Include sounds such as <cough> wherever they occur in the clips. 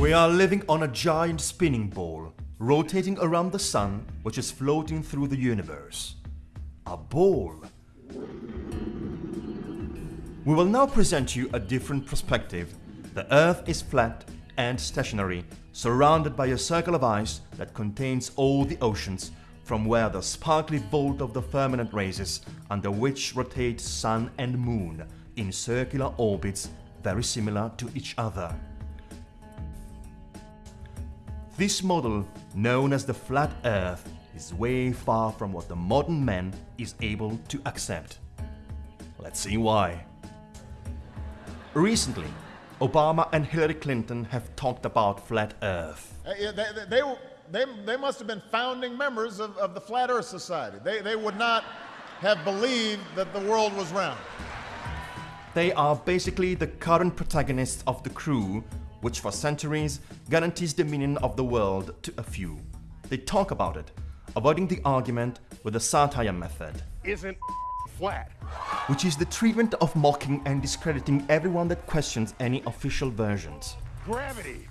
We are living on a giant spinning ball, rotating around the sun, which is floating through the universe. A ball. We will now present you a different perspective. The Earth is flat and stationary, surrounded by a circle of ice that contains all the oceans, from where the sparkly vault of the firmament raises, under which rotate sun and moon in circular orbits very similar to each other. This model, known as the flat Earth, is way far from what the modern man is able to accept. Let's see why. Recently, Obama and Hillary Clinton have talked about flat Earth. Uh, yeah, they, they, they, they, they must have been founding members of, of the Flat Earth Society. They, they would not have believed that the world was round. They are basically the current protagonists of the crew, which for centuries guarantees dominion of the world to a few. They talk about it, avoiding the argument with the satire method, Isn't flat. which is the treatment of mocking and discrediting everyone that questions any official versions. Gravity.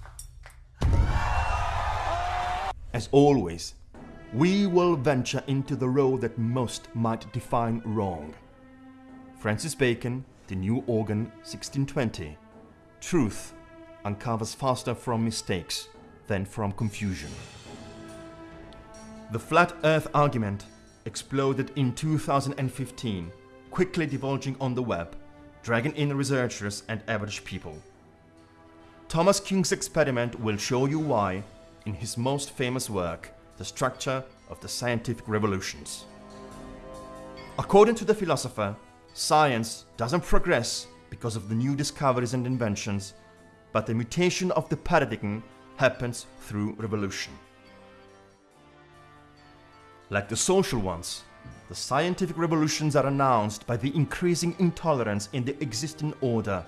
As always, we will venture into the road that most might define wrong. Francis Bacon, The New Organ, 1620. Truth uncovers faster from mistakes than from confusion. The flat earth argument exploded in 2015, quickly divulging on the web, dragging in researchers and average people. Thomas Kuhn's experiment will show you why in his most famous work, The Structure of the Scientific Revolutions. According to the philosopher, science doesn't progress because of the new discoveries and inventions, but the mutation of the paradigm happens through revolution. Like the social ones, the scientific revolutions are announced by the increasing intolerance in the existing order.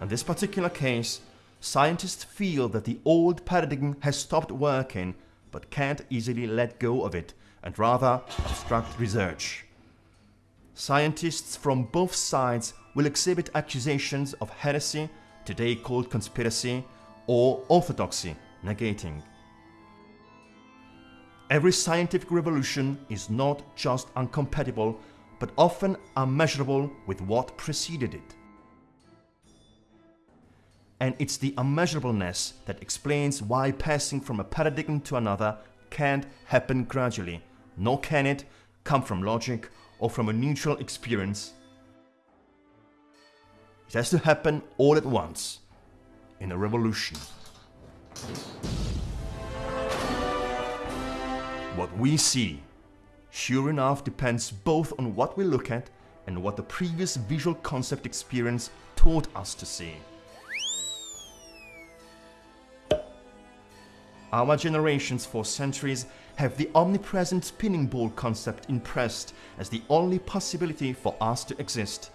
In this particular case, scientists feel that the old paradigm has stopped working but can't easily let go of it and rather obstruct research. Scientists from both sides will exhibit accusations of heresy, today called conspiracy, or orthodoxy, negating. Every scientific revolution is not just incompatible, but often unmeasurable with what preceded it. And it's the unmeasurableness that explains why passing from a paradigm to another can't happen gradually, nor can it come from logic or from a neutral experience. It has to happen all at once, in a revolution. What we see, sure enough, depends both on what we look at and what the previous visual concept experience taught us to see. Our generations for centuries have the omnipresent spinning ball concept impressed as the only possibility for us to exist.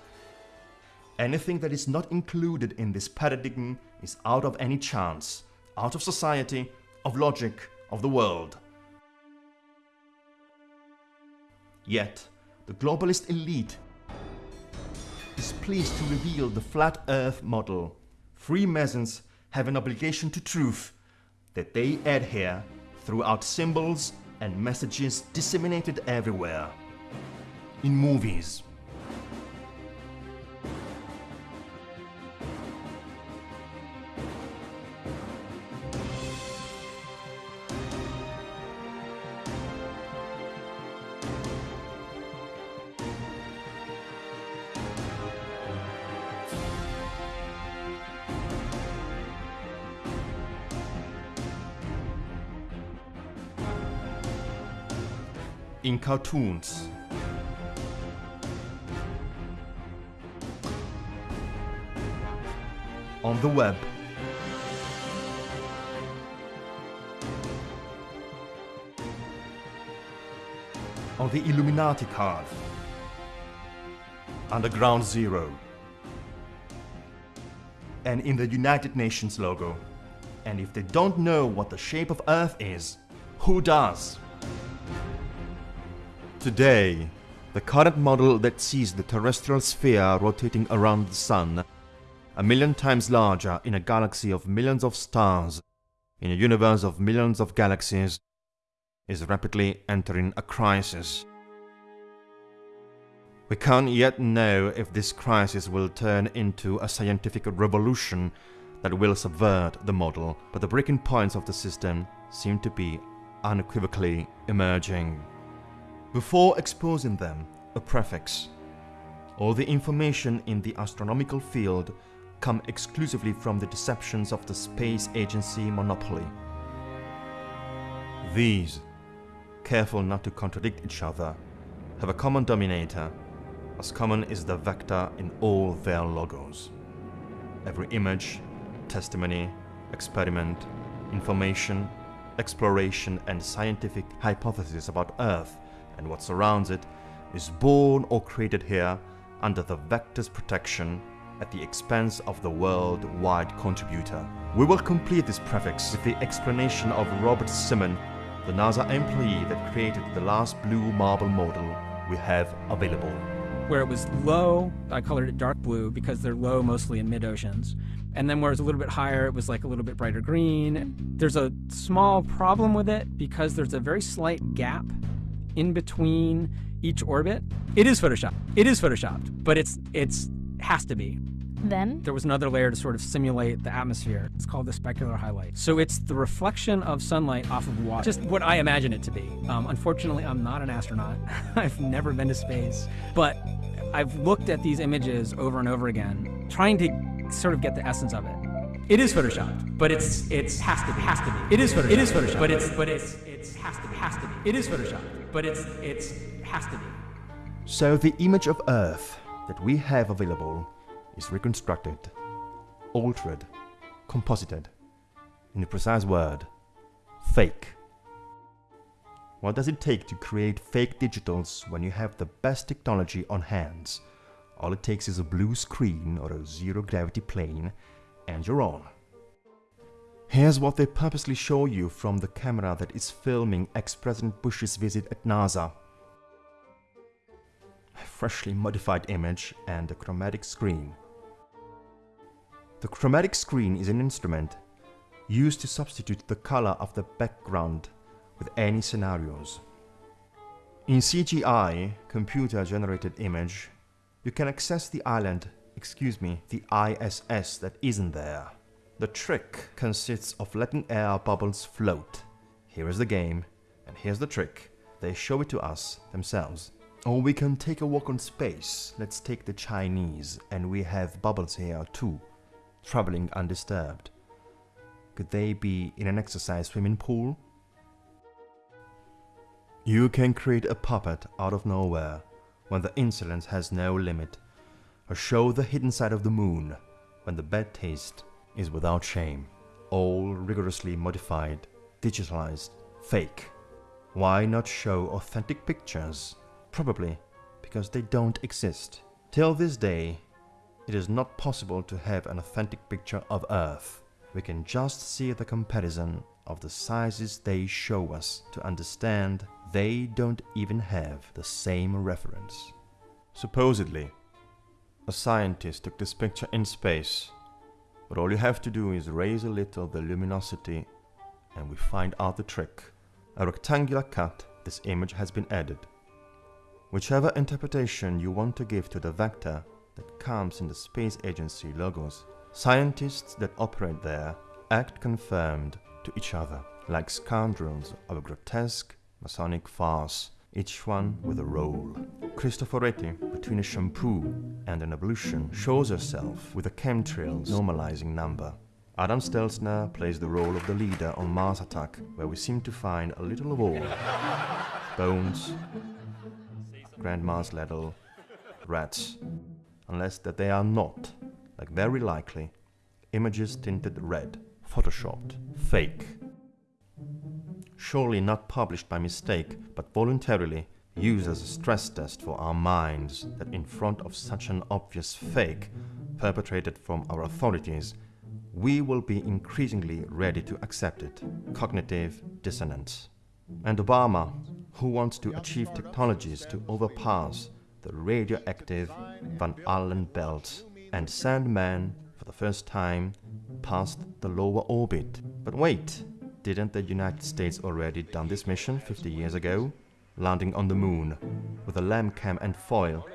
Anything that is not included in this paradigm is out of any chance, out of society, of logic, of the world. Yet, the globalist elite is pleased to reveal the flat earth model. Freemasons have an obligation to truth that they adhere throughout symbols and messages disseminated everywhere. In movies, cartoons, on the web, on the Illuminati card, Underground Zero, and in the United Nations logo. And if they don't know what the shape of Earth is, who does? Today, the current model that sees the terrestrial sphere rotating around the Sun a million times larger in a galaxy of millions of stars, in a universe of millions of galaxies, is rapidly entering a crisis. We can't yet know if this crisis will turn into a scientific revolution that will subvert the model, but the breaking points of the system seem to be unequivocally emerging. Before exposing them, a prefix. All the information in the astronomical field come exclusively from the deceptions of the space agency monopoly. These, careful not to contradict each other, have a common dominator, as common is the vector in all their logos. Every image, testimony, experiment, information, exploration and scientific hypothesis about Earth and what surrounds it is born or created here under the vector's protection at the expense of the worldwide contributor. We will complete this prefix with the explanation of Robert Simon, the NASA employee that created the last blue marble model we have available. Where it was low, I colored it dark blue because they're low mostly in mid-oceans. And then where it's a little bit higher, it was like a little bit brighter green. There's a small problem with it because there's a very slight gap in between each orbit. It is Photoshopped. It is photoshopped, but it's it's has to be. Then, There was another layer to sort of simulate the atmosphere. It's called the specular highlight. So it's the reflection of sunlight off of water. Just what I imagine it to be. Um, unfortunately, I'm not an astronaut. <laughs> I've never been to space. But I've looked at these images over and over again, trying to sort of get the essence of it. It is photoshopped, but it's it's has to be has to be. It is photoshopped. It is photoshopped, but it's but it's it's has to be has to be. It is photoshopped, but it's has to be. So the image of Earth that we have available is reconstructed, altered, composited. In a precise word, fake. What does it take to create fake digitals when you have the best technology on hands? All it takes is a blue screen or a zero gravity plane, and you're on. Here's what they purposely show you from the camera that is filming ex-President Bush's visit at NASA. A freshly modified image and a chromatic screen. The chromatic screen is an instrument used to substitute the color of the background with any scenarios. In CGI, computer generated image, you can access the island, excuse me, the ISS that isn't there. The trick consists of letting air bubbles float. Here is the game, and here's the trick. They show it to us themselves. Or we can take a walk on space. Let's take the Chinese, and we have bubbles here too, traveling undisturbed. Could they be in an exercise swimming pool? You can create a puppet out of nowhere when the insolence has no limit, or show the hidden side of the moon when the bad taste is without shame. All rigorously modified, digitalized, fake. Why not show authentic pictures? Probably because they don't exist. Till this day, it is not possible to have an authentic picture of Earth. We can just see the comparison of the sizes they show us to understand they don't even have the same reference. Supposedly, a scientist took this picture in space, but all you have to do is raise a little the luminosity and we find out the trick. A rectangular cut, this image has been added. Whichever interpretation you want to give to the vector that comes in the space agency logos, scientists that operate there act confirmed to each other, like scoundrels of a grotesque Masonic farce, each one with a role. Cristoforetti, between a shampoo and an ablution, shows herself with a chemtrails normalizing number. Adam Stelzner plays the role of the leader on Mars Attack, where we seem to find a little of all. Bones, Grandma's Ladle, rats, unless that they are not, like very likely, images tinted red, photoshopped, fake. Surely not published by mistake, but voluntarily used as a stress test for our minds that in front of such an obvious fake perpetrated from our authorities, we will be increasingly ready to accept it. Cognitive dissonance. And Obama, who wants to achieve technologies to overpass the radioactive Van Allen belt and Sandman for the first time, past the lower orbit. But wait, didn't the United States already done this mission 50 years ago? Landing on the moon, with a LAM cam and foil,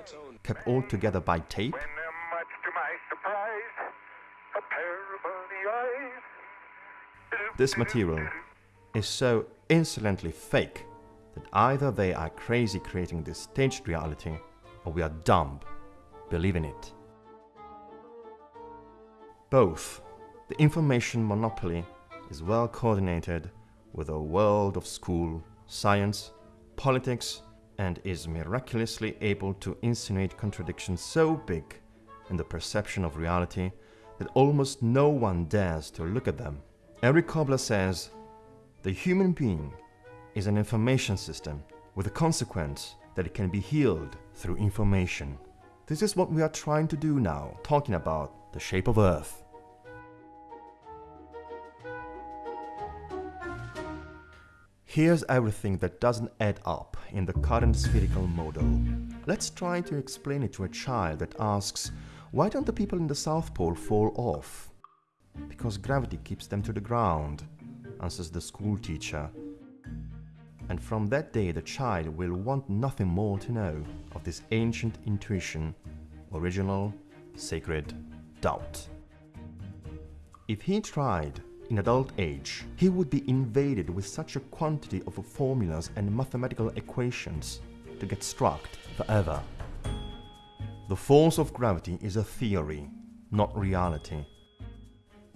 kept all together by tape? When, much to my surprise, a pair of early eyes. This material is so insolently fake that either they are crazy creating this staged reality or we are dumb believing it. Both. The information monopoly is well coordinated with a world of school, science, politics, and is miraculously able to insinuate contradictions so big in the perception of reality that almost no one dares to look at them. Erich Körbler says the human being is an information system with the consequence that it can be healed through information. This is what we are trying to do now, talking about the shape of Earth. Here's everything that doesn't add up in the current spherical model. Let's try to explain it to a child that asks, why don't the people in the South Pole fall off? Because gravity keeps them to the ground, answers the school teacher. And from that day, the child will want nothing more to know of this ancient intuition, original, sacred doubt. If he tried in adult age, he would be invaded with such a quantity of formulas and mathematical equations to get struck forever. The force of gravity is a theory, not reality.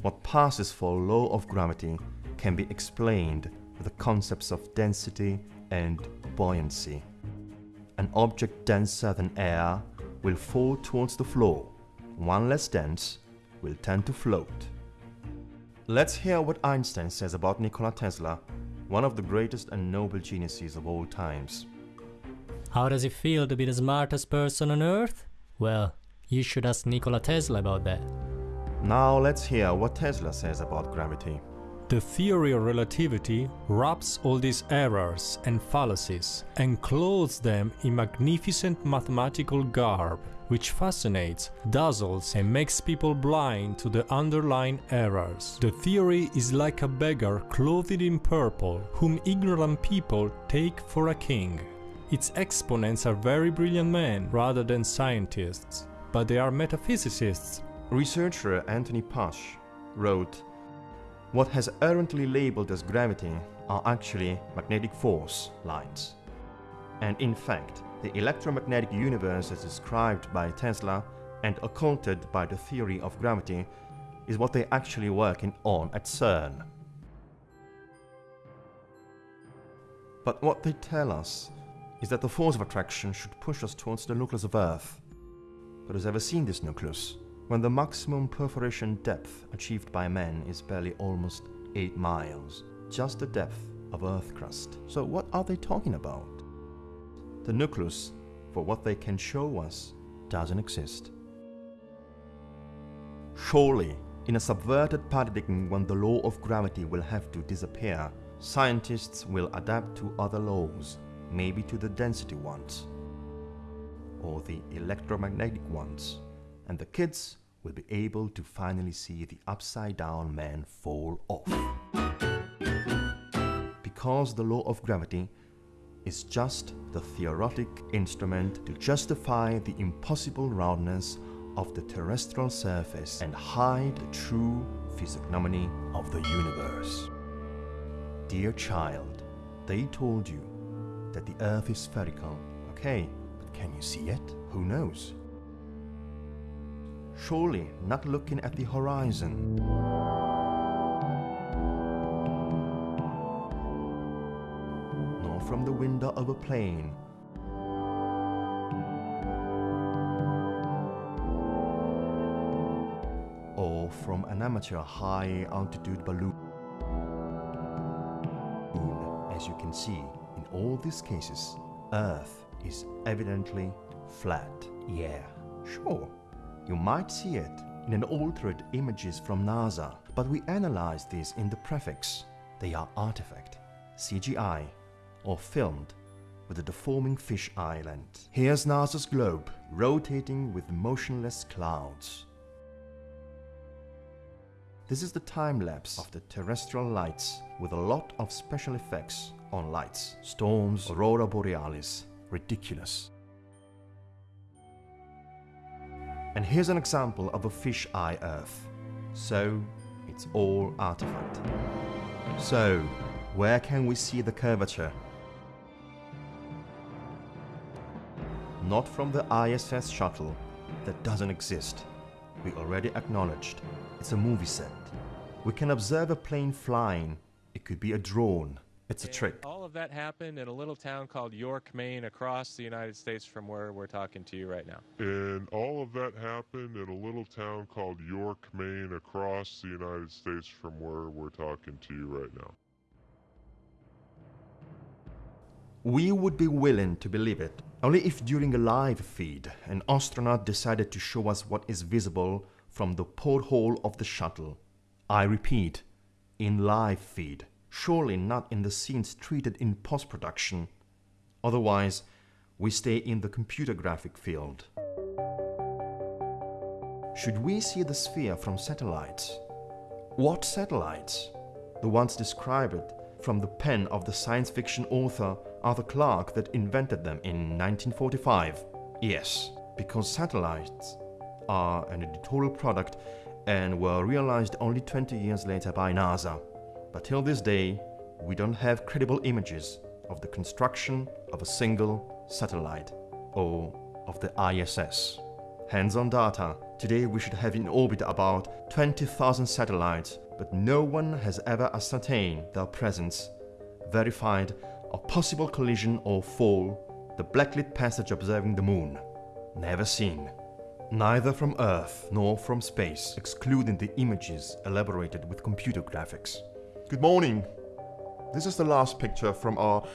What passes for law of gravity can be explained with the concepts of density and buoyancy. An object denser than air will fall towards the floor. One less dense will tend to float. Let's hear what Einstein says about Nikola Tesla, one of the greatest and noble geniuses of all times. How does it feel to be the smartest person on earth? Well, you should ask Nikola Tesla about that. Now let's hear what Tesla says about gravity. The theory of relativity wraps all these errors and fallacies and clothes them in magnificent mathematical garb, which fascinates, dazzles, and makes people blind to the underlying errors. The theory is like a beggar clothed in purple, whom ignorant people take for a king. Its exponents are very brilliant men rather than scientists, but they are metaphysicists Researcher Anthony Pash wrote, What has errantly labeled as gravity are actually magnetic force lines. And in fact, the electromagnetic universe as described by Tesla and occulted by the theory of gravity is what they're actually working on at CERN. But what they tell us is that the force of attraction should push us towards the nucleus of Earth. But has ever seen this nucleus? When the maximum perforation depth achieved by man is barely almost 8 miles, just the depth of Earth crust. So what are they talking about? The nucleus, for what they can show us, doesn't exist. Surely, in a subverted paradigm when the law of gravity will have to disappear, scientists will adapt to other laws, maybe to the density ones, or the electromagnetic ones, and the kids will be able to finally see the upside down man fall off. Because the law of gravity is just the theoretic instrument to justify the impossible roundness of the terrestrial surface and hide the true physiognomy of the universe. Dear child, they told you that the earth is spherical. Okay, but can you see it? Who knows? Surely not looking at the horizon. From the window of a plane. Or from an amateur high altitude balloon. As you can see, in all these cases, Earth is evidently flat. Yeah, sure. You might see it in an altered images from NASA, but we analyze these in the prefix. They are artifact, CGI, or filmed with a deforming fish lens. Here's NASA's globe rotating with motionless clouds. This is the time lapse of the terrestrial lights with a lot of special effects on lights. Storms, aurora borealis. Ridiculous. And here's an example of a fish-eye Earth. So, it's all artifact. So, where can we see the curvature? Not from the ISS shuttle, that doesn't exist. We already acknowledged. It's a movie set. We can observe a plane flying. It could be a drone. It's a And trick. All of that happened in a little town called York, Maine, across the United States from where we're talking to you right now. And all of that happened in a little town called York, Maine, across the United States from where we're talking to you right now. We would be willing to believe it only if during a live feed an astronaut decided to show us what is visible from the porthole of the shuttle. I repeat, in live feed, surely not in the scenes treated in post production. Otherwise, we stay in the computer graphic field. Should we see the sphere from satellites? What satellites? The ones described from the pen of the science fiction author Arthur Clarke that invented them in 1945. Yes, because satellites are an editorial product and were realized only 20 years later by NASA. But till this day, we don't have credible images of the construction of a single satellite or of the ISS. Hands-on data. Today we should have in orbit about 20,000 satellites, but no one has ever ascertained their presence, verified a possible collision or fall, the blacklit passage observing the moon. Never seen. Neither from Earth nor from space, excluding the images elaborated with computer graphics. Good morning. This is the last picture from our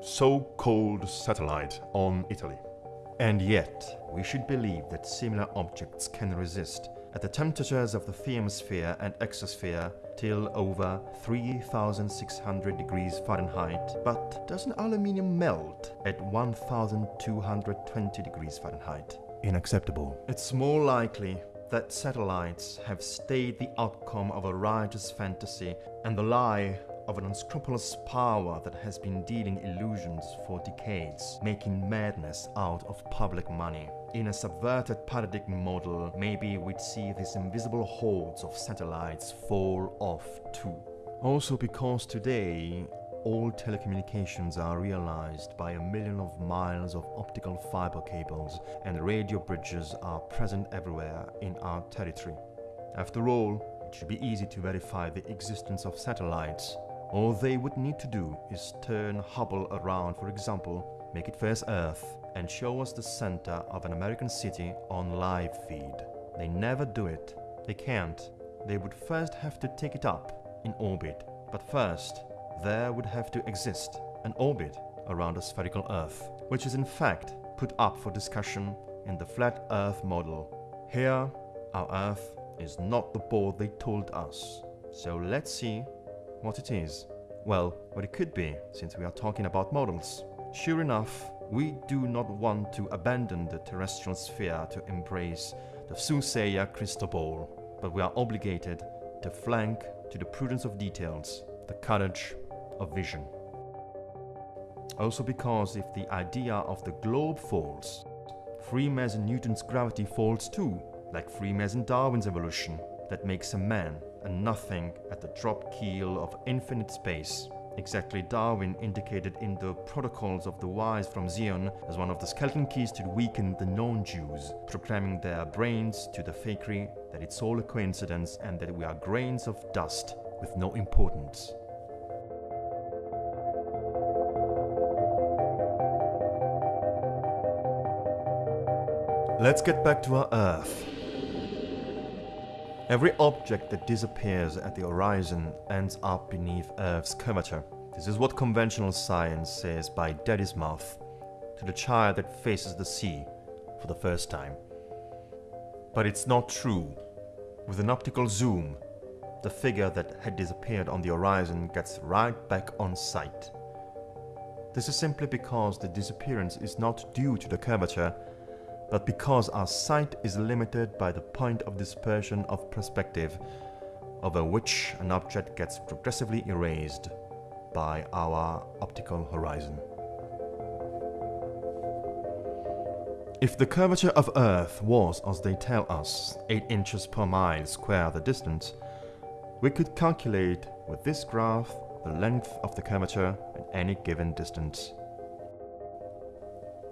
so-called satellite on Italy. And yet, we should believe that similar objects can resist at the temperatures of the thermosphere and exosphere till over 3600 degrees Fahrenheit. But doesn't aluminium melt at 1220 degrees Fahrenheit? Unacceptable. It's more likely that satellites have stayed the outcome of a riotous fantasy and the lie of an unscrupulous power that has been dealing illusions for decades, making madness out of public money. In a subverted paradigm model, maybe we'd see these invisible hordes of satellites fall off too. Also because today, all telecommunications are realized by a million of miles of optical fiber cables and radio bridges are present everywhere in our territory. After all, it should be easy to verify the existence of satellites. All they would need to do is turn Hubble around, for example, make it face Earth, and show us the center of an American city on live feed. They never do it. They can't. They would first have to take it up in orbit. But first, there would have to exist an orbit around a spherical Earth, which is in fact put up for discussion in the flat Earth model. Here, our Earth is not the ball they told us. So let's see what it is. Well, what it could be, since we are talking about models. Sure enough, we do not want to abandon the terrestrial sphere to embrace the soothsayer crystal ball, but we are obligated to flank to the prudence of details, the courage of vision. Also because if the idea of the globe falls, Freemason Newton's gravity falls too, like Freemason Darwin's evolution, that makes a man a nothing at the drop keel of infinite space. Exactly Darwin indicated in the Protocols of the Wise from Zion as one of the skeleton keys to weaken the non-Jews, programming their brains to the fakery that it's all a coincidence and that we are grains of dust with no importance. Let's get back to our Earth. Every object that disappears at the horizon ends up beneath Earth's curvature. This is what conventional science says by daddy's mouth to the child that faces the sea for the first time. But it's not true. With an optical zoom, the figure that had disappeared on the horizon gets right back on sight. This is simply because the disappearance is not due to the curvature, but because our sight is limited by the point of dispersion of perspective, over which an object gets progressively erased by our optical horizon. If the curvature of Earth was, as they tell us, 8 inches per mile square the distance, we could calculate with this graph the length of the curvature at any given distance.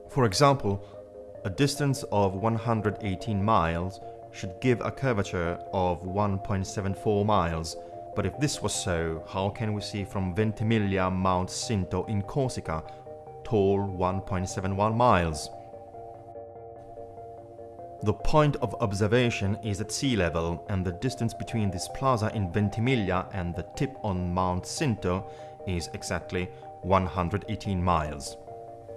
For example, a distance of 118 miles should give a curvature of 1.74 miles, but if this was so, how can we see from Ventimiglia Mount Cinto in Corsica, tall 1.71 miles? The point of observation is at sea level, and the distance between this plaza in Ventimiglia and the tip on Mount Cinto is exactly 118 miles.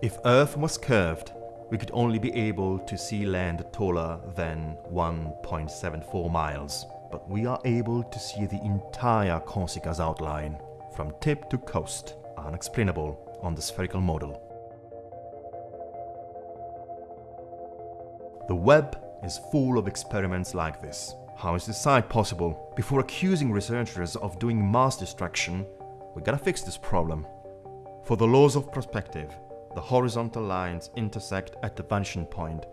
If Earth was curved, we could only be able to see land taller than 1.74 miles, but we are able to see the entire Corsica's outline, from tip to coast, unexplainable on the spherical model. The web is full of experiments like this. How is this site possible? Before accusing researchers of doing mass destruction, we gotta fix this problem. For the laws of perspective, the horizontal lines intersect at the vanishing point,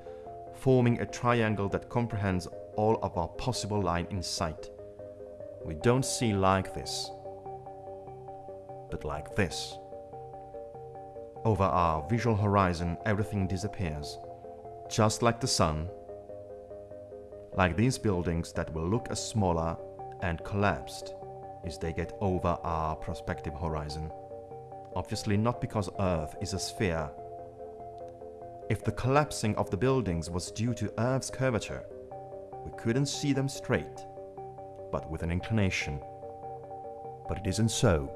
forming a triangle that comprehends all of our possible line in sight. We don't see like this, but like this. Over our visual horizon, everything disappears just like the sun, like these buildings that will look as smaller and collapsed as they get over our prospective horizon. Obviously not because Earth is a sphere. If the collapsing of the buildings was due to Earth's curvature, we couldn't see them straight, but with an inclination. But it isn't so.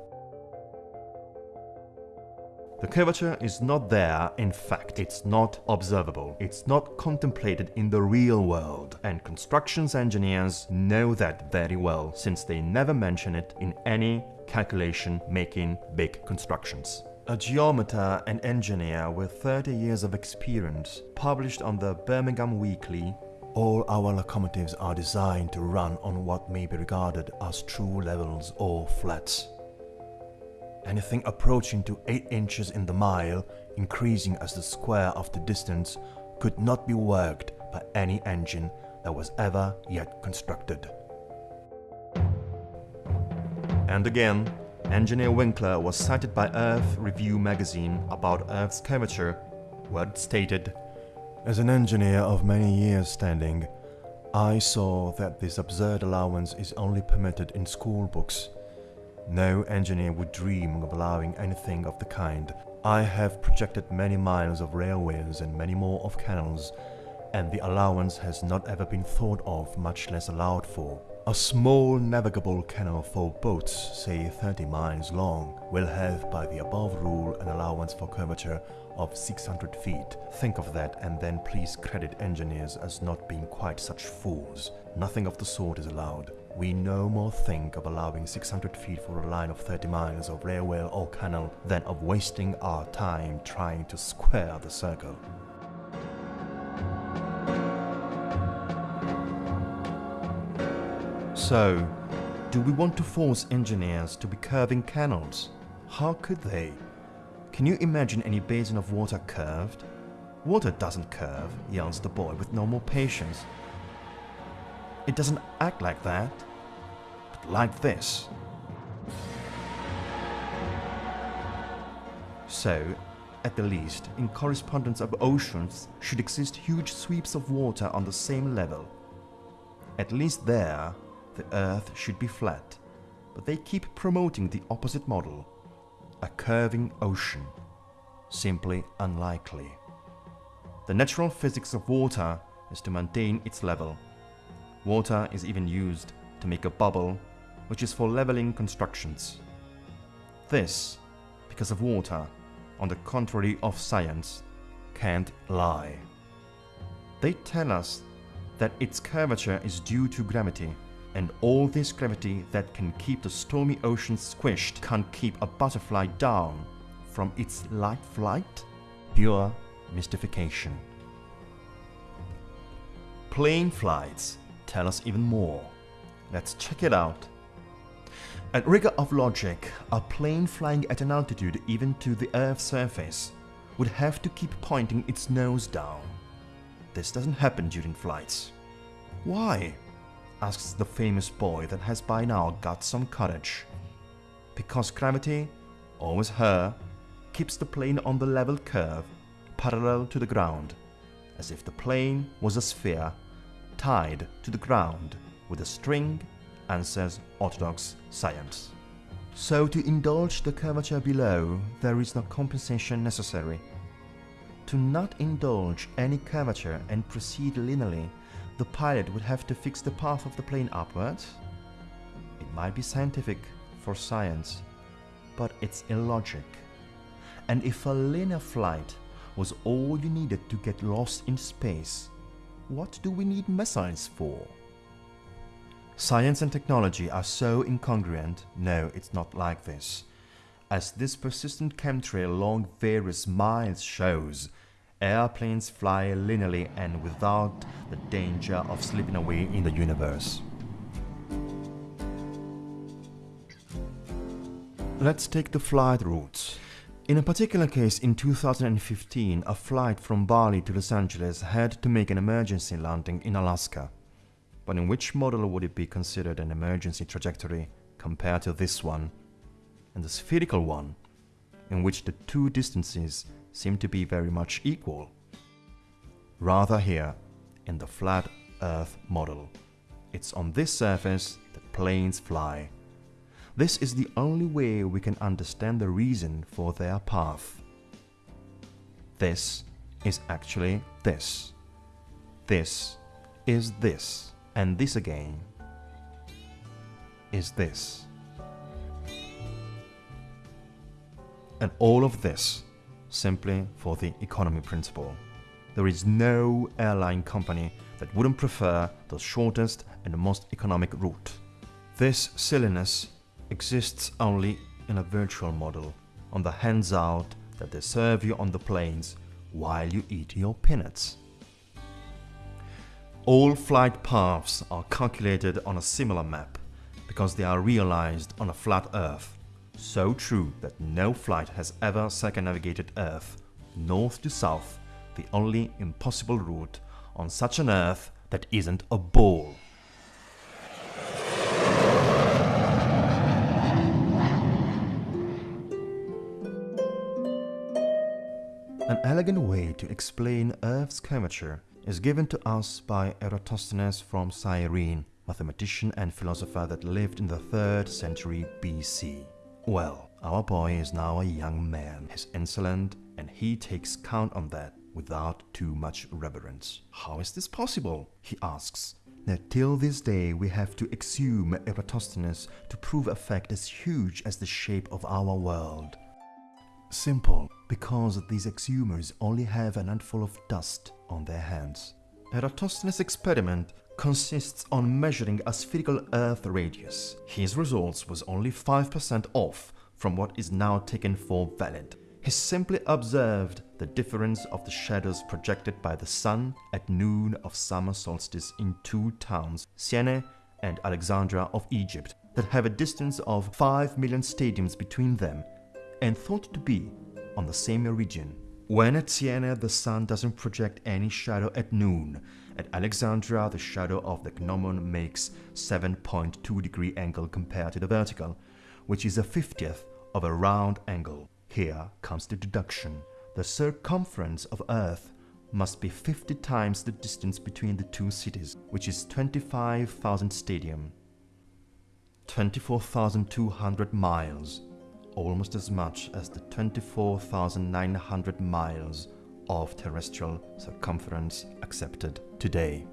The curvature is not there, in fact, it's not observable, it's not contemplated in the real world, and constructions engineers know that very well, since they never mention it in any calculation making big constructions. A geometer and engineer with 30 years of experience published on the Birmingham Weekly all our locomotives are designed to run on what may be regarded as true levels or flats. Anything approaching to 8 inches in the mile, increasing as the square of the distance, could not be worked by any engine that was ever yet constructed. And again, engineer Winkler was cited by Earth Review magazine about Earth's curvature, where it stated, As an engineer of many years standing, I saw that this absurd allowance is only permitted in school books no engineer would dream of allowing anything of the kind. I have projected many miles of railways and many more of canals, and the allowance has not ever been thought of, much less allowed for. A small navigable canal for boats, say 30 miles long, will have by the above rule an allowance for curvature of 600 feet. Think of that and then please credit engineers as not being quite such fools. Nothing of the sort is allowed we no more think of allowing 600 feet for a line of 30 miles of railway or canal than of wasting our time trying to square the circle. So, do we want to force engineers to be curving canals? How could they? Can you imagine any basin of water curved? Water doesn't curve, yells the boy with no more patience. It doesn't act like that, but like this. So, at the least, in correspondence of oceans should exist huge sweeps of water on the same level. At least there, the earth should be flat, but they keep promoting the opposite model, a curving ocean. Simply unlikely. The natural physics of water is to maintain its level Water is even used to make a bubble, which is for leveling constructions. This, because of water, on the contrary of science, can't lie. They tell us that its curvature is due to gravity, and all this gravity that can keep the stormy ocean squished can't keep a butterfly down from its light flight? Pure mystification. Plane flights tell us even more. Let's check it out. At rigor of logic, a plane flying at an altitude even to the Earth's surface would have to keep pointing its nose down. This doesn't happen during flights. Why? Asks the famous boy that has by now got some courage. Because gravity, always her, keeps the plane on the level curve, parallel to the ground, as if the plane was a sphere tied to the ground with a string, answers orthodox science. So to indulge the curvature below, there is no compensation necessary. To not indulge any curvature and proceed linearly the pilot would have to fix the path of the plane upwards. It might be scientific for science, but it's illogic. And if a linear flight was all you needed to get lost in space, what do we need missiles for? Science and technology are so incongruent, no, it's not like this. As this persistent chemtrail along various miles shows, Airplanes fly linearly and without the danger of slipping away in the universe. Let's take the flight routes. In a particular case in 2015, a flight from Bali to Los Angeles had to make an emergency landing in Alaska. But in which model would it be considered an emergency trajectory compared to this one? And the spherical one, in which the two distances seem to be very much equal. Rather here, in the flat Earth model, it's on this surface that planes fly. This is the only way we can understand the reason for their path. This is actually this. This is this. And this again is this. And all of this simply for the economy principle. There is no airline company that wouldn't prefer the shortest and most economic route. This silliness exists only in a virtual model, on the hands out that they serve you on the planes while you eat your peanuts. All flight paths are calculated on a similar map because they are realized on a flat Earth so true that no flight has ever circumnavigated Earth, north to south, the only impossible route on such an Earth that isn't a ball. An elegant way to explain Earth's curvature is given to us by Eratosthenes from Cyrene, mathematician and philosopher that lived in the 3rd century BC. Well, our boy is now a young man. He's insolent and he takes count on that without too much reverence. How is this possible? He asks. Now, till this day we have to exhume Eratosthenes to prove a fact as huge as the shape of our world. Simple, because these exhumers only have an handful of dust on their hands. Eratosthenes' experiment consists on measuring a spherical Earth radius. His results was only 5% off from what is now taken for valid. He simply observed the difference of the shadows projected by the sun at noon of summer solstice in two towns, Syene and Alexandria of Egypt, that have a distance of 5 million stadiums between them and thought to be on the same meridian. When at Syene, the sun doesn't project any shadow at noon, at Alexandria, the shadow of the gnomon makes 7.2 degree angle compared to the vertical, which is a 50th of a round angle. Here comes the deduction. The circumference of Earth must be 50 times the distance between the two cities, which is 25,000 stadium. 24,200 miles, almost as much as the 24,900 miles of terrestrial circumference accepted today.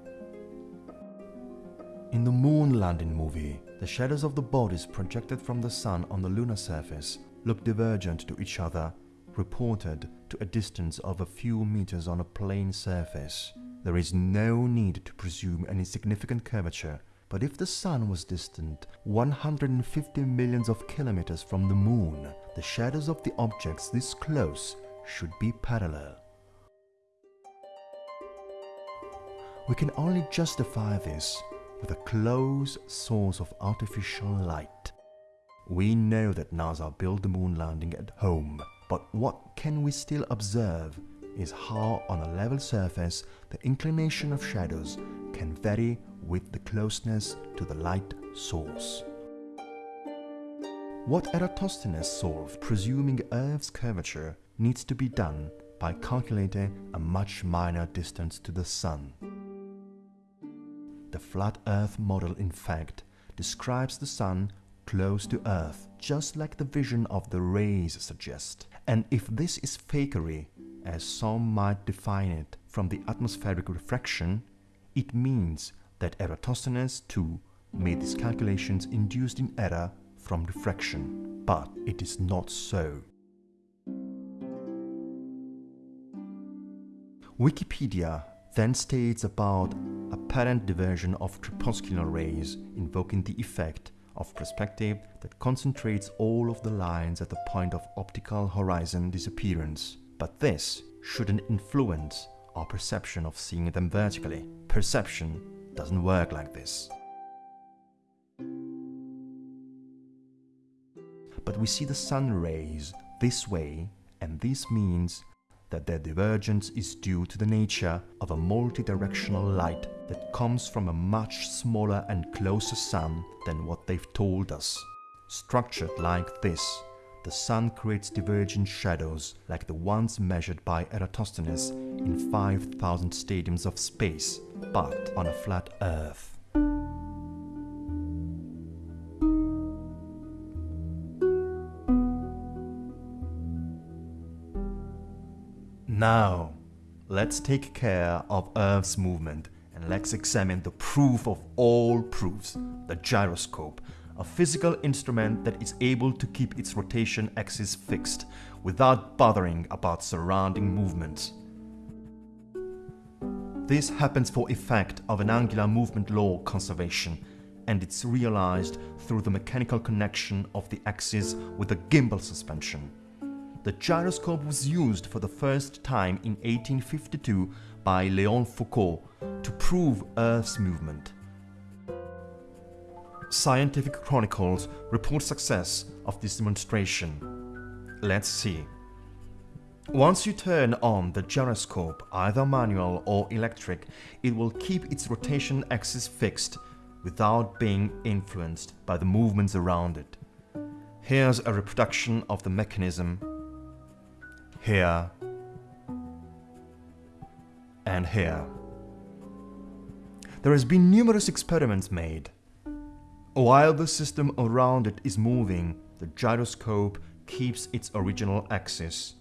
In the moon landing movie, the shadows of the bodies projected from the sun on the lunar surface look divergent to each other, reported to a distance of a few meters on a plane surface. There is no need to presume any significant curvature, but if the sun was distant 150 millions of kilometers from the moon, the shadows of the objects this close should be parallel. We can only justify this with a close source of artificial light. We know that NASA built the moon landing at home, but what can we still observe is how on a level surface the inclination of shadows can vary with the closeness to the light source. What Eratosthenes solved presuming Earth's curvature needs to be done by calculating a much minor distance to the Sun. The flat Earth model in fact describes the Sun close to Earth, just like the vision of the rays suggest. And if this is fakery, as some might define it from the atmospheric refraction, it means that Eratosthenes too made these calculations induced in error from refraction, but it is not so. Wikipedia then states about apparent diversion of crepuscular rays invoking the effect of perspective that concentrates all of the lines at the point of optical horizon disappearance. But this shouldn't influence our perception of seeing them vertically. Perception doesn't work like this. But we see the sun rays this way and this means that their divergence is due to the nature of a multidirectional light that comes from a much smaller and closer sun than what they've told us. Structured like this, the sun creates divergent shadows like the ones measured by Eratosthenes in 5000 stadiums of space, but on a flat Earth. Now, let's take care of Earth's movement and let's examine the proof of all proofs, the gyroscope, a physical instrument that is able to keep its rotation axis fixed without bothering about surrounding movements. This happens for effect of an angular movement law conservation and it's realized through the mechanical connection of the axis with the gimbal suspension. The gyroscope was used for the first time in 1852 by Léon Foucault to prove Earth's movement. Scientific Chronicles report success of this demonstration. Let's see. Once you turn on the gyroscope, either manual or electric, it will keep its rotation axis fixed without being influenced by the movements around it. Here's a reproduction of the mechanism here, and here. There has been numerous experiments made. While the system around it is moving, the gyroscope keeps its original axis.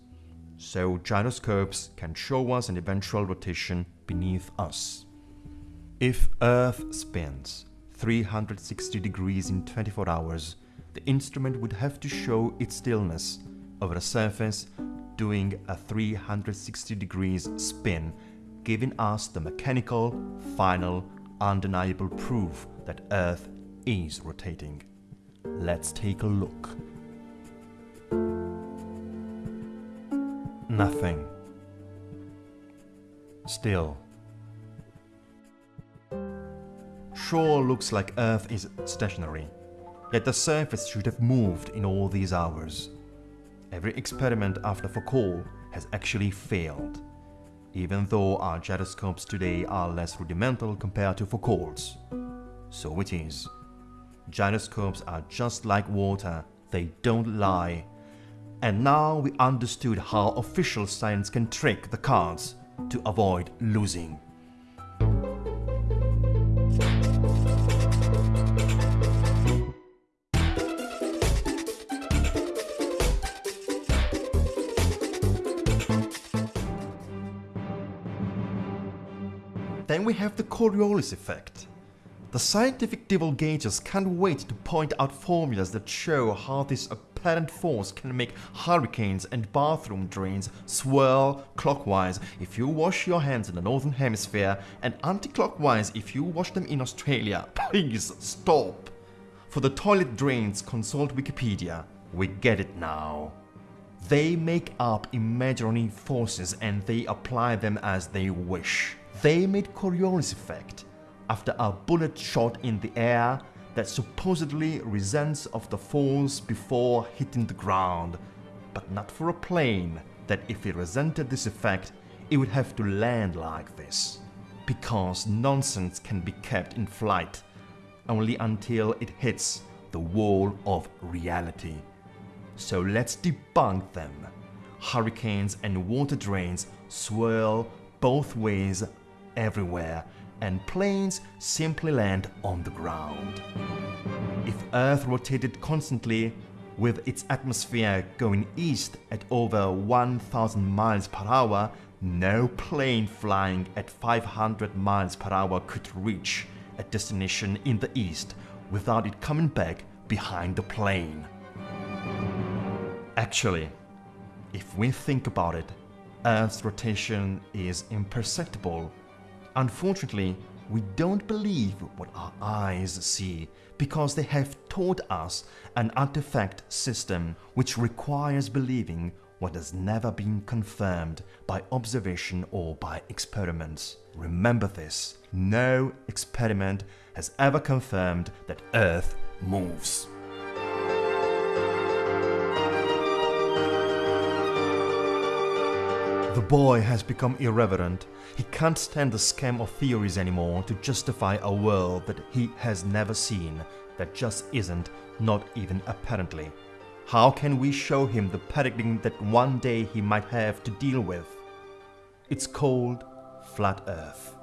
So gyroscopes can show us an eventual rotation beneath us. If Earth spins 360 degrees in 24 hours, the instrument would have to show its stillness over a surface doing a 360 degrees spin, giving us the mechanical, final, undeniable proof that Earth is rotating. Let's take a look. Nothing. Still. Sure looks like Earth is stationary, yet the surface should have moved in all these hours. Every experiment after Foucault has actually failed, even though our gyroscopes today are less rudimental compared to Foucault's. So it is. Gyroscopes are just like water, they don't lie. And now we understood how official science can trick the cards to avoid losing. We have the Coriolis effect. The scientific divulgators can't wait to point out formulas that show how this apparent force can make hurricanes and bathroom drains swirl clockwise if you wash your hands in the northern hemisphere and anti-clockwise if you wash them in Australia. Please stop. For the toilet drains, consult Wikipedia. We get it now. They make up imaginary forces and they apply them as they wish. They made Coriolis effect, after a bullet shot in the air that supposedly resents of the force before hitting the ground, but not for a plane that if it resented this effect, it would have to land like this. Because nonsense can be kept in flight only until it hits the wall of reality. So let's debunk them. Hurricanes and water drains swirl both ways everywhere and planes simply land on the ground. If Earth rotated constantly with its atmosphere going east at over 1000 miles per hour, no plane flying at 500 miles per hour could reach a destination in the east without it coming back behind the plane. Actually, if we think about it, Earth's rotation is imperceptible. Unfortunately, we don't believe what our eyes see because they have taught us an artifact system which requires believing what has never been confirmed by observation or by experiments. Remember this, no experiment has ever confirmed that Earth moves. The boy has become irreverent. He can't stand the scam of theories anymore to justify a world that he has never seen, that just isn't, not even apparently. How can we show him the paradigm that one day he might have to deal with? It's called Flat Earth,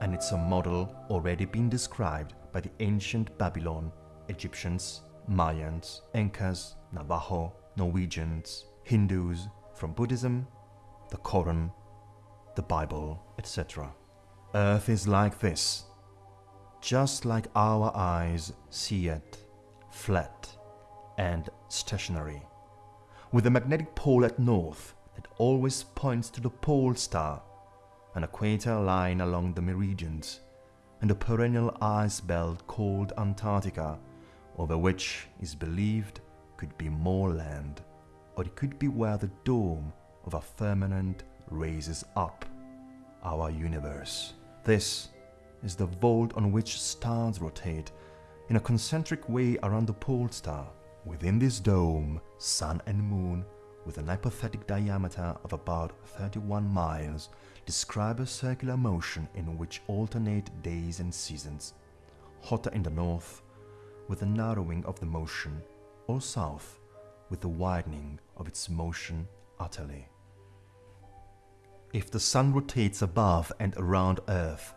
and it's a model already been described by the ancient Babylon, Egyptians, Mayans, Incas, Navajo, Norwegians, Hindus, from Buddhism the Quran, the Bible, etc. Earth is like this, just like our eyes see it, flat and stationary, with a magnetic pole at north that always points to the pole star, an equator line along the meridians, and a perennial ice belt called Antarctica, over which is believed could be more land, or it could be where the dome of a firmament raises up our universe. This is the vault on which stars rotate in a concentric way around the pole star. Within this dome, sun and moon, with an hypothetic diameter of about 31 miles, describe a circular motion in which alternate days and seasons, hotter in the north, with a narrowing of the motion, or south, with the widening of its motion utterly. If the sun rotates above and around Earth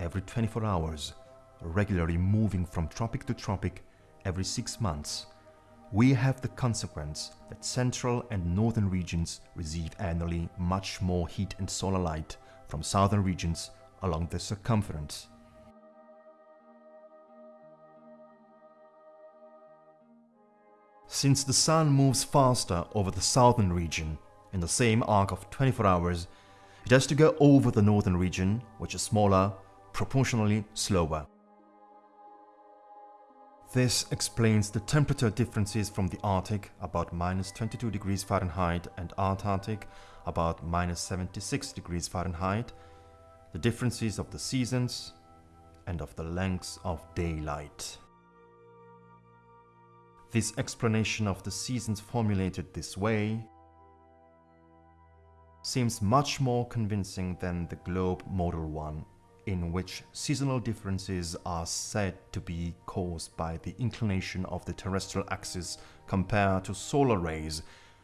every 24 hours, regularly moving from tropic to tropic every six months, we have the consequence that central and northern regions receive annually much more heat and solar light from southern regions along the circumference. Since the sun moves faster over the southern region in the same arc of 24 hours it has to go over the northern region, which is smaller, proportionally slower. This explains the temperature differences from the Arctic, about minus 22 degrees Fahrenheit, and Antarctic, about minus 76 degrees Fahrenheit, the differences of the seasons, and of the lengths of daylight. This explanation of the seasons formulated this way seems much more convincing than the globe model one, in which seasonal differences are said to be caused by the inclination of the terrestrial axis compared to solar rays,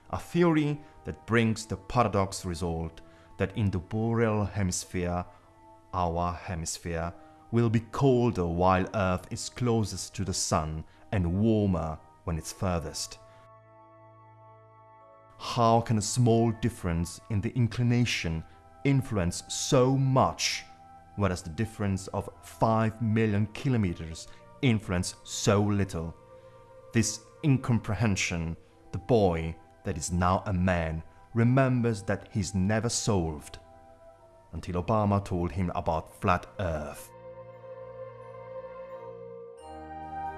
a theory that brings the paradox result that in the boreal hemisphere, our hemisphere, will be colder while Earth is closest to the Sun and warmer when it's furthest. How can a small difference in the inclination influence so much, whereas the difference of 5 million kilometers influence so little? This incomprehension, the boy that is now a man remembers that he's never solved until Obama told him about flat earth.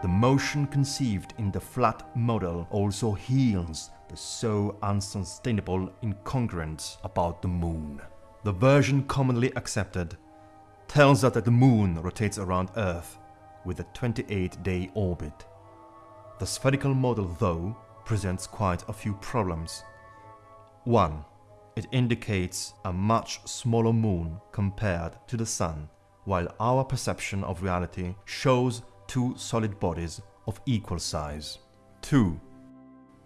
The motion conceived in the flat model also heals so unsustainable incongruence about the moon. The version commonly accepted tells us that the moon rotates around Earth with a 28-day orbit. The spherical model, though, presents quite a few problems. 1. It indicates a much smaller moon compared to the Sun, while our perception of reality shows two solid bodies of equal size. 2.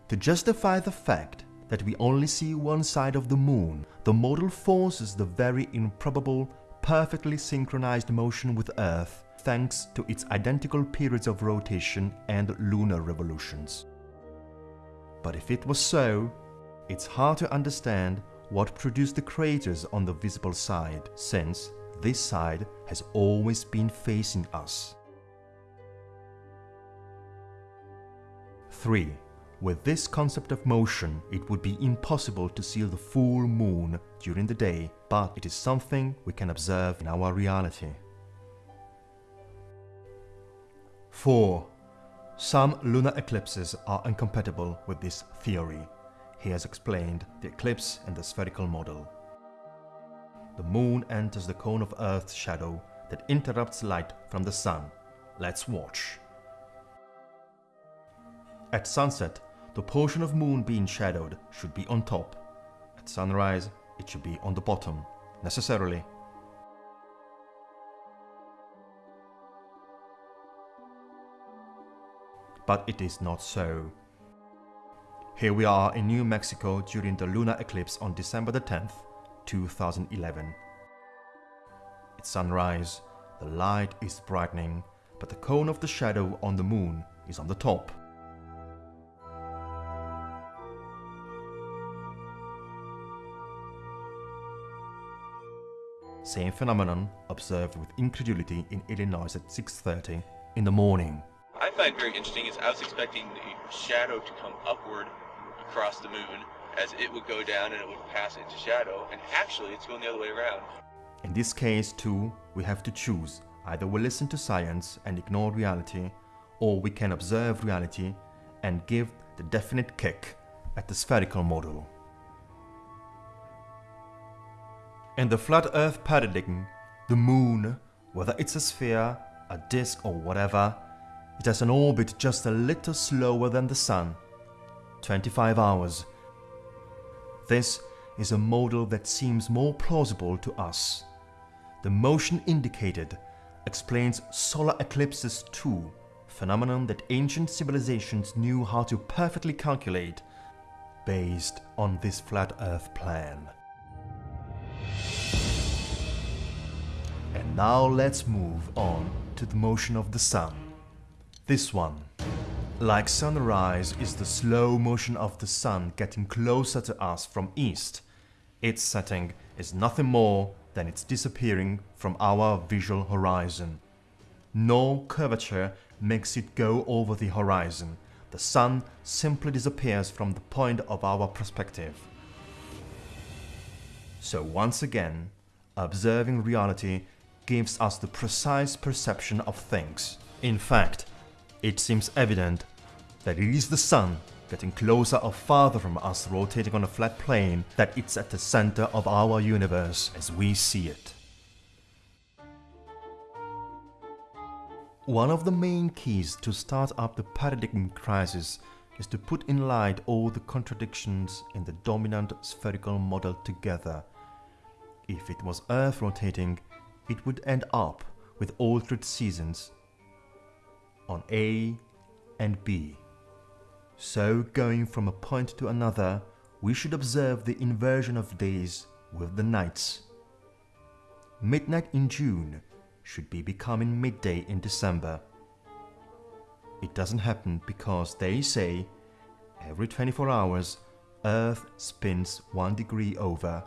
To justify the fact that we only see one side of the moon, the model forces the very improbable, perfectly synchronized motion with Earth thanks to its identical periods of rotation and lunar revolutions. But if it was so, it's hard to understand what produced the craters on the visible side, since this side has always been facing us. 3. With this concept of motion, it would be impossible to see the full moon during the day, but it is something we can observe in our reality. 4. Some lunar eclipses are incompatible with this theory. He has explained the eclipse and the spherical model. The moon enters the cone of Earth's shadow that interrupts light from the sun. Let's watch. At sunset, the portion of moon being shadowed should be on top. At sunrise, it should be on the bottom, necessarily. But it is not so. Here we are in New Mexico during the lunar eclipse on December the 10th, 2011. At sunrise, the light is brightening, but the cone of the shadow on the moon is on the top. Same phenomenon observed with incredulity in Illinois at 6.30 in the morning. I find very interesting is I was expecting the shadow to come upward across the moon as it would go down and it would pass into shadow, and actually it's going the other way around. In this case too, we have to choose. Either we listen to science and ignore reality, or we can observe reality and give the definite kick at the spherical model. In the flat earth paradigm, the moon, whether it's a sphere, a disk or whatever, it has an orbit just a little slower than the sun, 25 hours. This is a model that seems more plausible to us. The motion indicated explains solar eclipses too, phenomenon that ancient civilizations knew how to perfectly calculate based on this flat earth plan. And now let's move on to the motion of the sun. This one. Like sunrise is the slow motion of the sun getting closer to us from east. Its setting is nothing more than its disappearing from our visual horizon. No curvature makes it go over the horizon. The sun simply disappears from the point of our perspective. So once again, observing reality gives us the precise perception of things. In fact, it seems evident that it is the sun getting closer or farther from us rotating on a flat plane that it's at the center of our universe as we see it. One of the main keys to start up the paradigm crisis is to put in light all the contradictions in the dominant spherical model together. If it was Earth rotating, it would end up with altered seasons on A and B. So going from a point to another, we should observe the inversion of days with the nights. Midnight in June should be becoming midday in December. It doesn't happen because they say every 24 hours Earth spins one degree over,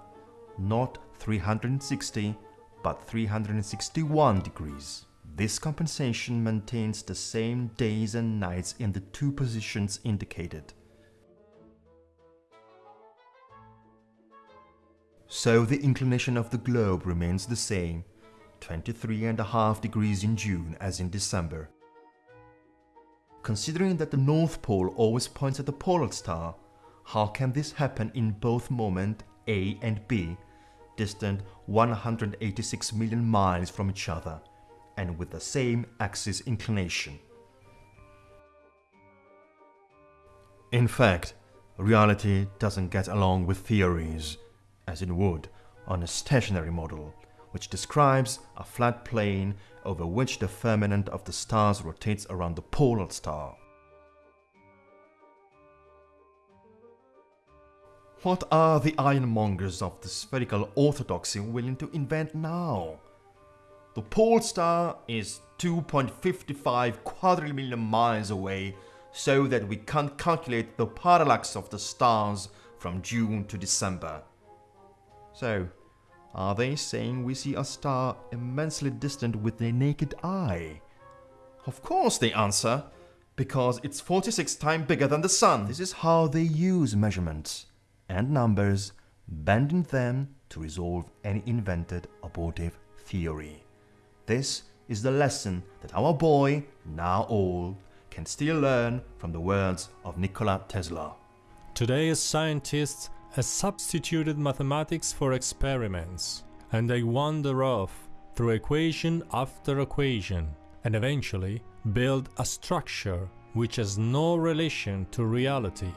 not 360 but 361 degrees. This compensation maintains the same days and nights in the two positions indicated. So the inclination of the globe remains the same, 23.5 degrees in June as in December. Considering that the North Pole always points at the polar star, how can this happen in both moment A and B distant 186 million miles from each other and with the same axis inclination. In fact, reality doesn't get along with theories, as it would on a stationary model, which describes a flat plane over which the firmament of the stars rotates around the polar star. What are the ironmongers of the spherical orthodoxy willing to invent now? The pole star is 2.55 quadrillion miles away so that we can't calculate the parallax of the stars from June to December. So, are they saying we see a star immensely distant with the naked eye? Of course they answer, because it's 46 times bigger than the sun. This is how they use measurements and numbers, bending them to resolve any invented abortive theory. This is the lesson that our boy, now old, can still learn from the words of Nikola Tesla. Today's scientists have substituted mathematics for experiments, and they wander off through equation after equation, and eventually build a structure which has no relation to reality.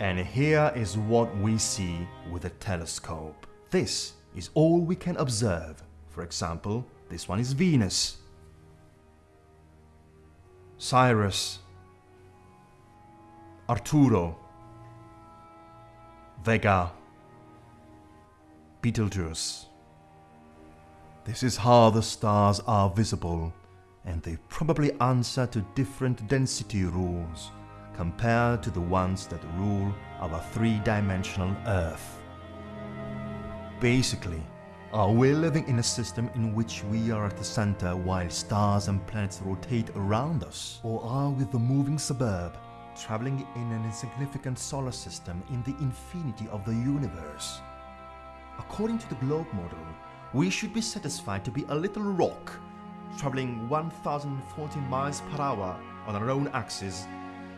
And here is what we see with a telescope. This is all we can observe. For example, this one is Venus. Sirius, Arturo, Vega, Betelgeuse. This is how the stars are visible, and they probably answer to different density rules compared to the ones that rule our three-dimensional Earth. Basically, are we living in a system in which we are at the center while stars and planets rotate around us? Or are we the moving suburb, traveling in an insignificant solar system in the infinity of the universe? According to the globe model, we should be satisfied to be a little rock, traveling 1040 miles per hour on our own axis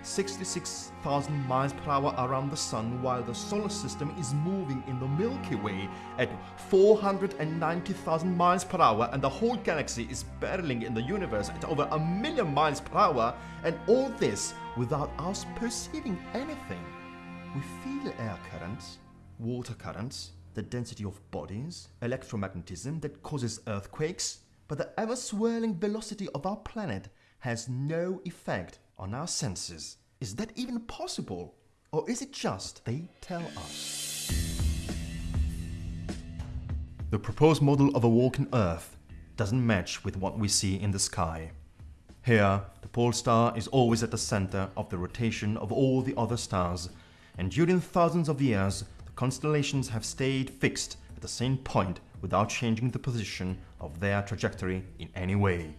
66,000 miles per hour around the Sun while the solar system is moving in the Milky Way at 490,000 miles per hour and the whole galaxy is barreling in the universe at over a million miles per hour and all this without us perceiving anything. We feel air currents, water currents, the density of bodies, electromagnetism that causes earthquakes, but the ever-swirling velocity of our planet has no effect on our senses. Is that even possible? Or is it just they tell us? The proposed model of a walking Earth doesn't match with what we see in the sky. Here, the pole star is always at the center of the rotation of all the other stars, and during thousands of years, the constellations have stayed fixed at the same point without changing the position of their trajectory in any way.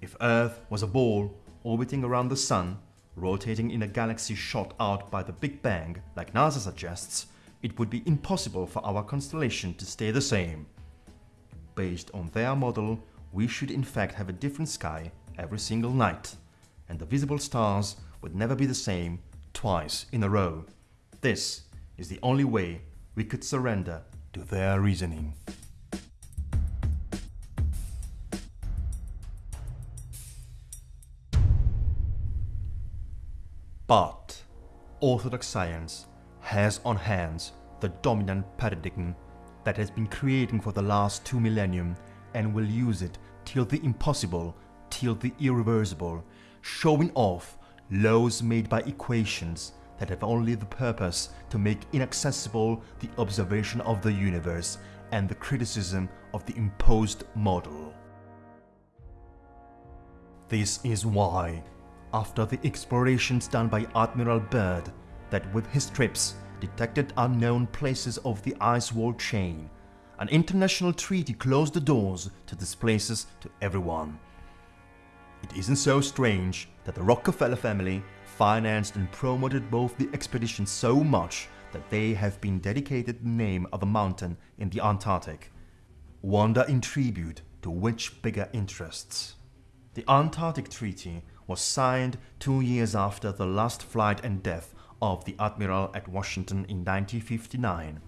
If Earth was a ball orbiting around the Sun, rotating in a galaxy shot out by the Big Bang, like NASA suggests, it would be impossible for our constellation to stay the same. Based on their model, we should in fact have a different sky every single night, and the visible stars would never be the same twice in a row. This is the only way we could surrender to their reasoning. But Orthodox science has on hands the dominant paradigm that has been creating for the last two millennium and will use it till the impossible, till the irreversible, showing off laws made by equations that have only the purpose to make inaccessible the observation of the universe and the criticism of the imposed model. This is why after the explorations done by Admiral Byrd that with his trips detected unknown places of the ice wall chain. An international treaty closed the doors to these places to everyone. It isn't so strange that the Rockefeller family financed and promoted both the expeditions so much that they have been dedicated the name of a mountain in the Antarctic. Wonder in tribute to which bigger interests? The Antarctic Treaty was signed two years after the last flight and death of the Admiral at Washington in 1959.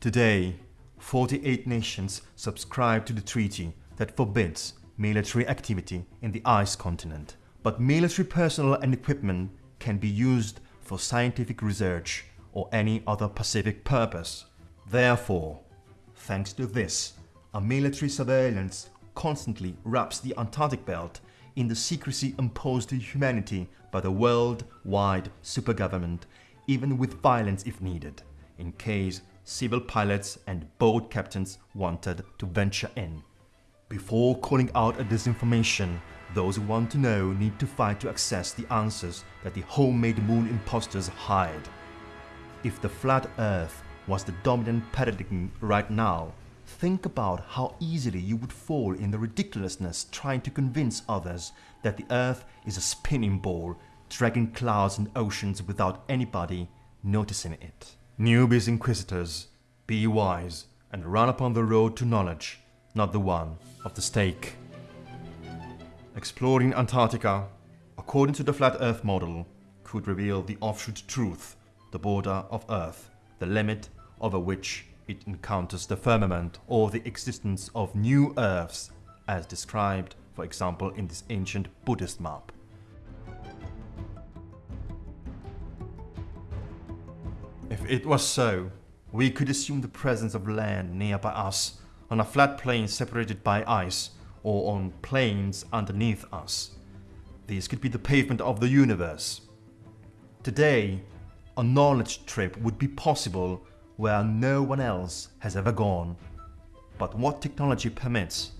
Today, 48 nations subscribe to the treaty that forbids military activity in the ice continent. But military personnel and equipment can be used for scientific research or any other pacific purpose. Therefore, thanks to this, a military surveillance constantly wraps the Antarctic belt in the secrecy imposed to humanity by the worldwide supergovernment, even with violence if needed, in case civil pilots and boat captains wanted to venture in. Before calling out a disinformation, those who want to know need to fight to access the answers that the homemade moon imposters hide. If the flat earth was the dominant paradigm right now, think about how easily you would fall in the ridiculousness trying to convince others that the earth is a spinning ball dragging clouds and oceans without anybody noticing it. Newbies inquisitors, be wise and run upon the road to knowledge, not the one of the stake. Exploring Antarctica, according to the flat earth model, could reveal the offshoot truth, the border of Earth, the limit over which it encounters the firmament or the existence of new Earths as described, for example, in this ancient Buddhist map. If it was so, we could assume the presence of land nearby us, on a flat plain separated by ice, or on plains underneath us. These could be the pavement of the universe. Today, a knowledge trip would be possible where no one else has ever gone. But what technology permits,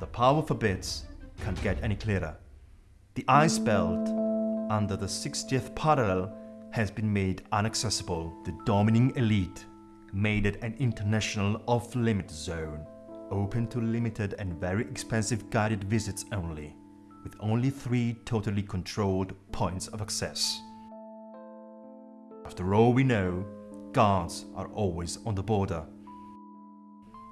the power forbids, can't get any clearer. The ice belt under the 60th parallel has been made inaccessible. The dominating elite made it an international off-limit zone, open to limited and very expensive guided visits only, with only three totally controlled points of access. After all we know, guards are always on the border.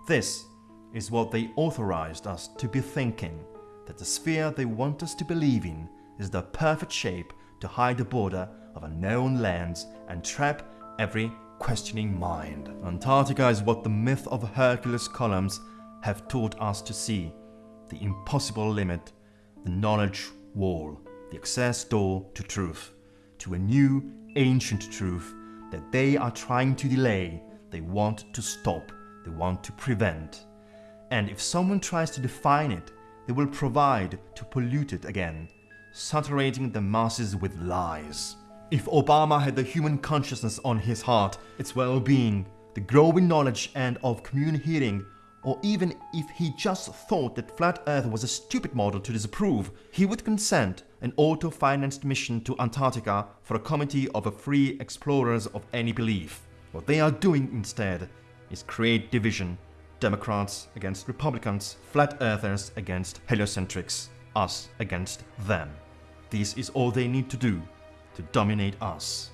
This is what they authorized us to be thinking, that the sphere they want us to believe in is the perfect shape to hide the border of unknown lands and trap every questioning mind. Antarctica is what the myth of Hercules columns have taught us to see, the impossible limit, the knowledge wall, the access door to truth, to a new ancient truth that they are trying to delay, they want to stop, they want to prevent. And if someone tries to define it, they will provide to pollute it again, saturating the masses with lies. If Obama had the human consciousness on his heart, its well-being, the growing knowledge and of commune hearing, or even if he just thought that flat earth was a stupid model to disapprove, he would consent an auto-financed mission to Antarctica for a committee of free explorers of any belief. What they are doing instead is create division. Democrats against Republicans, flat earthers against heliocentrics, us against them. This is all they need to do to dominate us.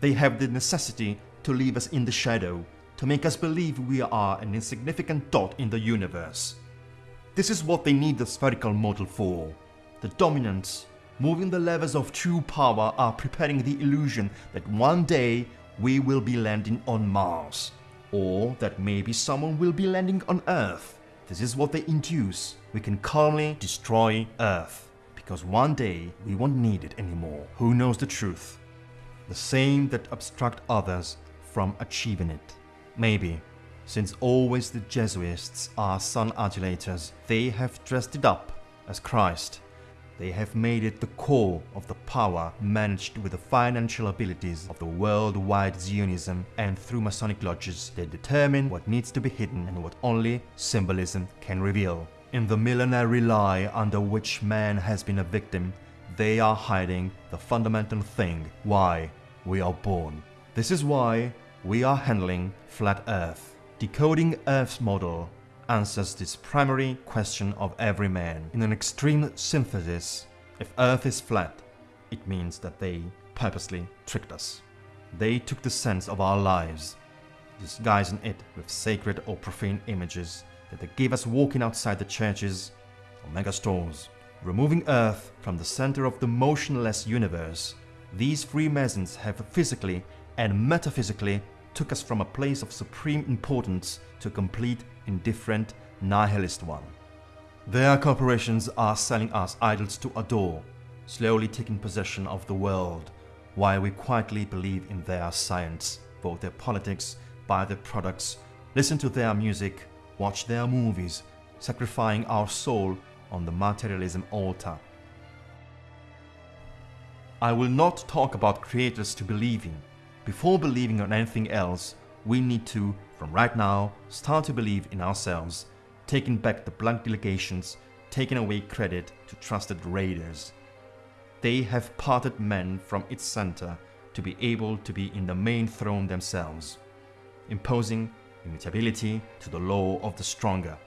They have the necessity to leave us in the shadow, to make us believe we are an insignificant dot in the universe. This is what they need the spherical model for. The dominants, moving the levers of true power are preparing the illusion that one day we will be landing on Mars, or that maybe someone will be landing on Earth. This is what they induce. We can calmly destroy Earth because one day we won't need it anymore. Who knows the truth? The same that obstruct others from achieving it. Maybe, since always the Jesuits are sun adulators, they have dressed it up as Christ. They have made it the core of the power managed with the financial abilities of the worldwide Zionism and through Masonic lodges they determine what needs to be hidden and what only symbolism can reveal. In the millenary lie under which man has been a victim, they are hiding the fundamental thing why we are born. This is why we are handling Flat Earth. Decoding Earth's model answers this primary question of every man. In an extreme synthesis, if Earth is flat, it means that they purposely tricked us. They took the sense of our lives, disguising it with sacred or profane images that they gave us walking outside the churches or megastores, removing Earth from the center of the motionless universe these Freemasons have physically and metaphysically took us from a place of supreme importance to complete indifferent nihilist one. Their corporations are selling us idols to adore, slowly taking possession of the world, while we quietly believe in their science, vote their politics, buy their products, listen to their music, watch their movies, sacrificing our soul on the materialism altar. I will not talk about creators to believe in. Before believing on anything else, we need to, from right now, start to believe in ourselves, taking back the blank delegations, taking away credit to trusted raiders. They have parted men from its center to be able to be in the main throne themselves, imposing immutability to the law of the stronger.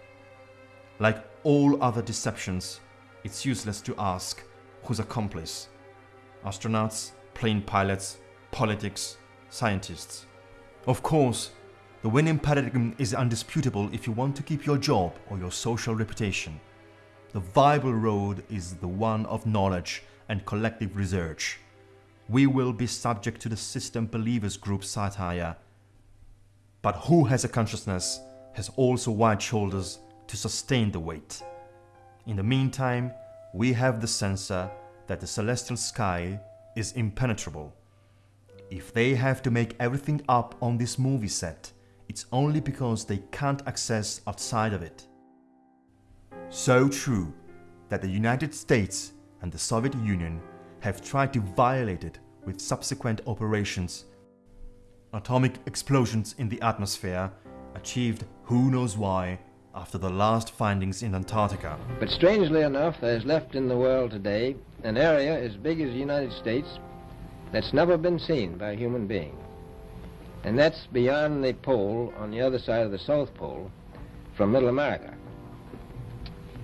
Like all other deceptions, it's useless to ask whose accomplice. Astronauts, plane pilots, politics, scientists. Of course, the winning paradigm is undisputable if you want to keep your job or your social reputation. The viable road is the one of knowledge and collective research. We will be subject to the system believers group satire. But who has a consciousness has also wide shoulders to sustain the weight. In the meantime, we have the sensor that the celestial sky is impenetrable. If they have to make everything up on this movie set, it's only because they can't access outside of it. So true that the United States and the Soviet Union have tried to violate it with subsequent operations. Atomic explosions in the atmosphere achieved who knows why after the last findings in Antarctica. But strangely enough, there's left in the world today an area as big as the United States that's never been seen by a human being. And that's beyond the pole on the other side of the South Pole from Middle America.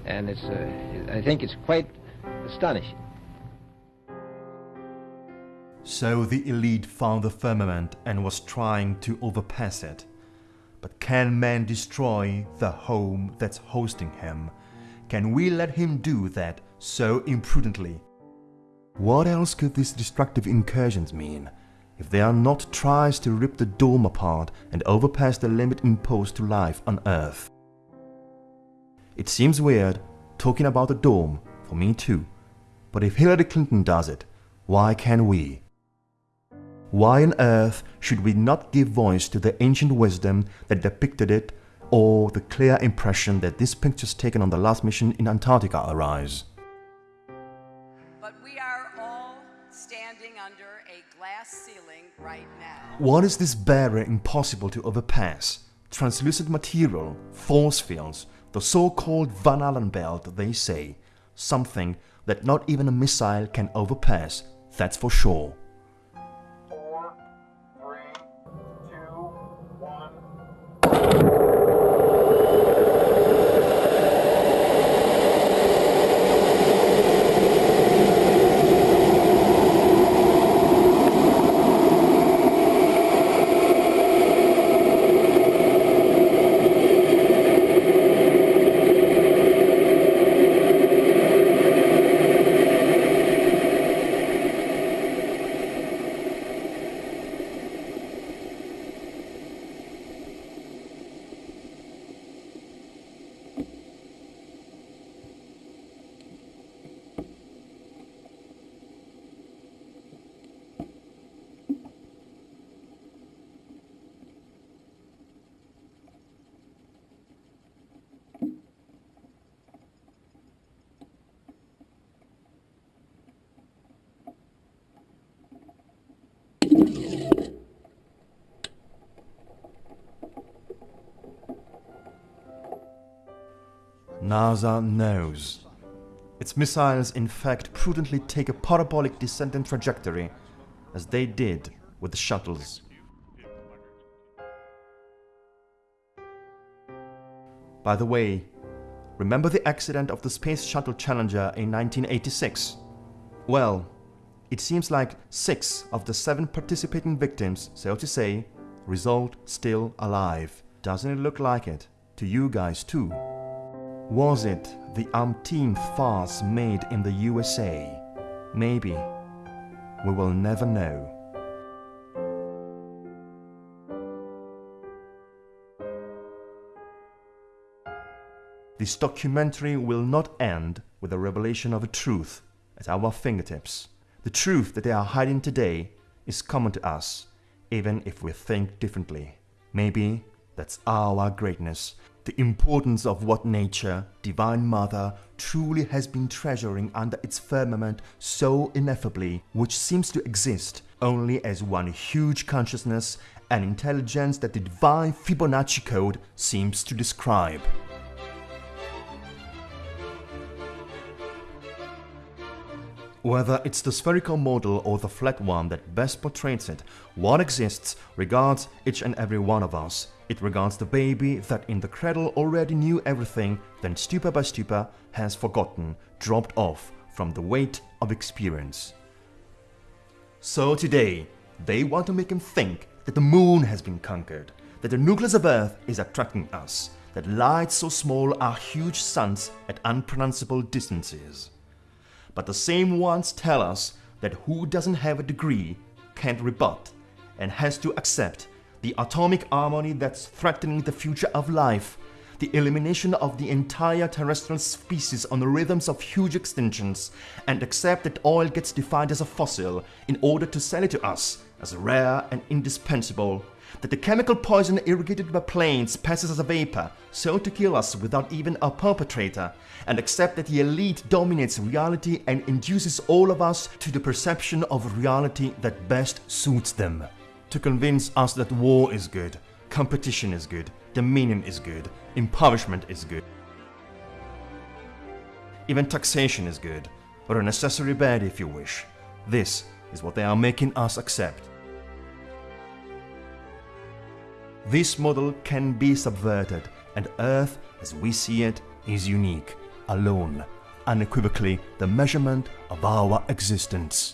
And it's, uh, I think it's quite astonishing. So the elite found the firmament and was trying to overpass it. But can man destroy the home that's hosting him? Can we let him do that so imprudently? What else could these destructive incursions mean? If they are not tries to rip the dome apart and overpass the limit imposed to life on Earth. It seems weird talking about the dome, for me too. But if Hillary Clinton does it, why can't we? Why on earth should we not give voice to the ancient wisdom that depicted it or the clear impression that these pictures taken on the last mission in Antarctica arise? Right now. What is this barrier impossible to overpass? Translucent material, force fields, the so-called Van Allen belt, they say. Something that not even a missile can overpass, that's for sure. NASA knows. Its missiles in fact prudently take a parabolic descending trajectory, as they did with the shuttles. By the way, remember the accident of the Space Shuttle Challenger in 1986? Well, it seems like six of the seven participating victims, so to say, result still alive. Doesn't it look like it? To you guys too. Was it the umpteenth farce made in the USA? Maybe. we will never know. This documentary will not end with the revelation of a truth at our fingertips. The truth that they are hiding today is common to us, even if we think differently. Maybe that's our greatness, the importance of what nature, Divine Mother, truly has been treasuring under its firmament so ineffably, which seems to exist only as one huge consciousness and intelligence that the divine Fibonacci code seems to describe. Whether it's the spherical model or the flat one that best portrays it, what exists regards each and every one of us. It regards the baby that in the cradle already knew everything, then stupor by stupor has forgotten, dropped off from the weight of experience. So today, they want to make him think that the moon has been conquered, that the nucleus of Earth is attracting us, that lights so small are huge suns at unpronounceable distances. But the same ones tell us that who doesn't have a degree can't rebut and has to accept the atomic harmony that's threatening the future of life, the elimination of the entire terrestrial species on the rhythms of huge extinctions, and accept that oil gets defined as a fossil in order to sell it to us as rare and indispensable, that the chemical poison irrigated by planes passes as a vapor, so to kill us without even a perpetrator, and accept that the elite dominates reality and induces all of us to the perception of reality that best suits them. To convince us that war is good, competition is good, dominion is good, impoverishment is good. Even taxation is good, or a necessary bad if you wish. This is what they are making us accept. This model can be subverted, and Earth, as we see it, is unique, alone, unequivocally the measurement of our existence.